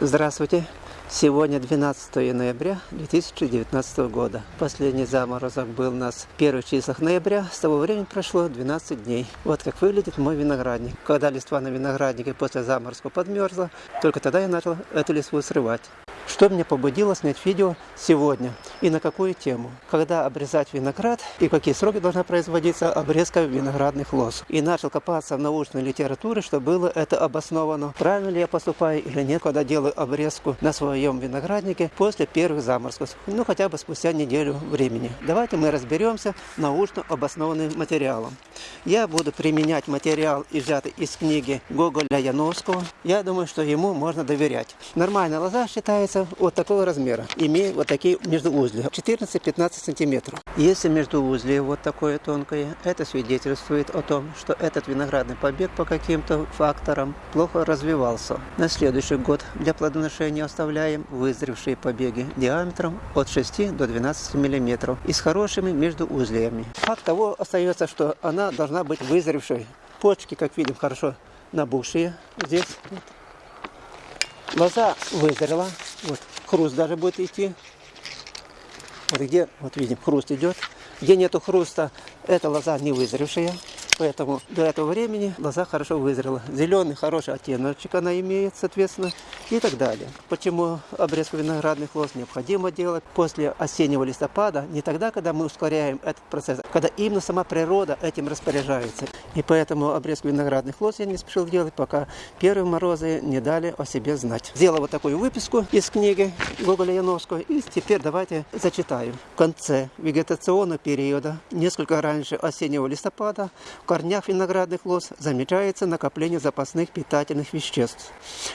Здравствуйте! Сегодня 12 ноября 2019 года. Последний заморозок был у нас в первых числах ноября. С того времени прошло 12 дней. Вот как выглядит мой виноградник. Когда листва на винограднике после заморозка подмерзла, только тогда я начал эту листву срывать. Что меня побудило снять видео сегодня и на какую тему? Когда обрезать виноград и какие сроки должна производиться обрезка виноградных лоз. И начал копаться в научной литературе, что было это обосновано. Правильно ли я поступаю или нет, когда делаю обрезку на своем винограднике после первых заморозков. Ну, хотя бы спустя неделю времени. Давайте мы разберемся научно обоснованным материалом. Я буду применять материал, взятый из книги Гоголя Яновского. Я думаю, что ему можно доверять. Нормальная лоза считается вот такого размера, имеют вот такие междуузлия, 14-15 сантиметров. Если междуузлие вот такое тонкое, это свидетельствует о том, что этот виноградный побег по каким-то факторам плохо развивался. На следующий год для плодоношения оставляем вызревшие побеги диаметром от 6 до 12 миллиметров и с хорошими междуузлиями. Факт того остается, что она должна быть вызревшей. Почки, как видим, хорошо набухшие здесь. Лоза вызрела, вот, хруст даже будет идти. Где, вот видим, хруст идет. Где нету хруста, эта лоза не вызревшая. Поэтому до этого времени лоза хорошо вызрела. Зеленый хороший оттеночек она имеет, соответственно, и так далее. Почему обрезку виноградных лоз необходимо делать после осеннего листопада, не тогда, когда мы ускоряем этот процесс, а когда именно сама природа этим распоряжается. И поэтому обрезку виноградных лоз я не спешил делать, пока первые морозы не дали о себе знать. Сделал вот такую выписку из книги Гоголя Яновского, и теперь давайте зачитаю. В конце вегетационного периода, несколько раньше осеннего листопада, в корнях виноградных лоз замечается накопление запасных питательных веществ.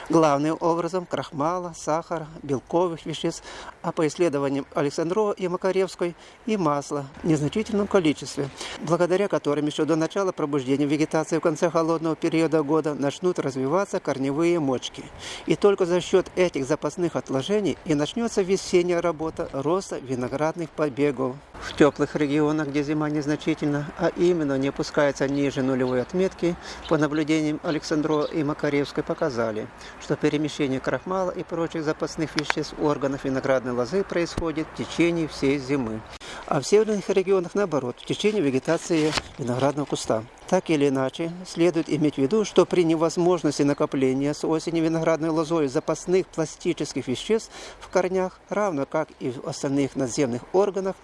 Главным образом крахмала, сахара, белковых веществ, а по исследованиям Александрова и Макаревской и масла в незначительном количестве, благодаря которым еще до начала пробуждения вегетации в конце холодного периода года начнут развиваться корневые мочки. И только за счет этих запасных отложений и начнется весенняя работа роста виноградных побегов. В теплых регионах, где зима незначительна, а именно не опускается ниже нулевой отметки, по наблюдениям Александрова и Макаревской показали, что перемещение крахмала и прочих запасных веществ органов виноградной лозы происходит в течение всей зимы. А в северных регионах наоборот, в течение вегетации виноградного куста. Так или иначе, следует иметь в виду, что при невозможности накопления с осени виноградной лозой запасных пластических веществ в корнях, равно как и в остальных надземных органах,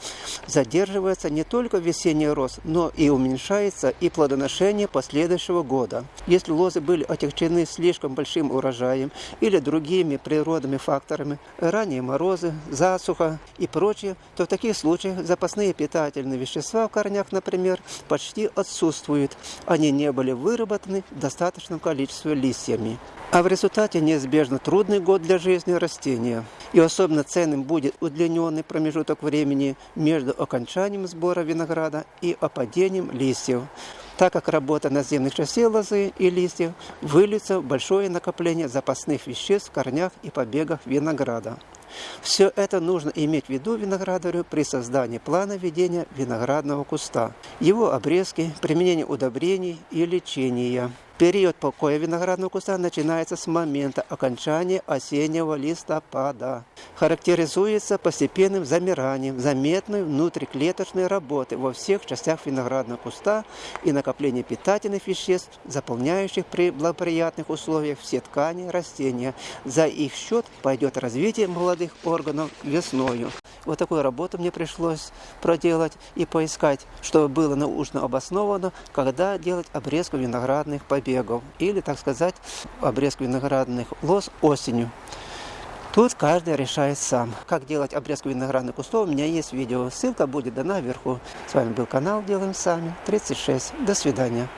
задерживается не только весенний рост, но и уменьшается и плодоношение последующего года. Если лозы были отягчены слишком большим урожаем или другими природными факторами, ранние морозы, засуха и прочее, то в таких случаях запасные питательные вещества в корнях, например, почти отсутствуют они не были выработаны в достаточном количестве листьями. А в результате неизбежно трудный год для жизни растения. И особенно ценным будет удлиненный промежуток времени между окончанием сбора винограда и опадением листьев так как работа наземных частей лозы и листьев выльется в большое накопление запасных веществ в корнях и побегах винограда. Все это нужно иметь в виду виноградарю при создании плана ведения виноградного куста, его обрезки, применение удобрений и лечения. Период покоя виноградного куста начинается с момента окончания осеннего листопада. Характеризуется постепенным замиранием заметной внутриклеточной работы во всех частях виноградного куста и накопление питательных веществ, заполняющих при благоприятных условиях все ткани растения. За их счет пойдет развитие молодых органов весною. Вот такую работу мне пришлось проделать и поискать, чтобы было научно обосновано, когда делать обрезку виноградных побегов или, так сказать, обрезку виноградных лоз осенью. Тут каждый решает сам. Как делать обрезку виноградных кустов, у меня есть видео. Ссылка будет дана вверху. С вами был канал Делаем Сами, 36. До свидания.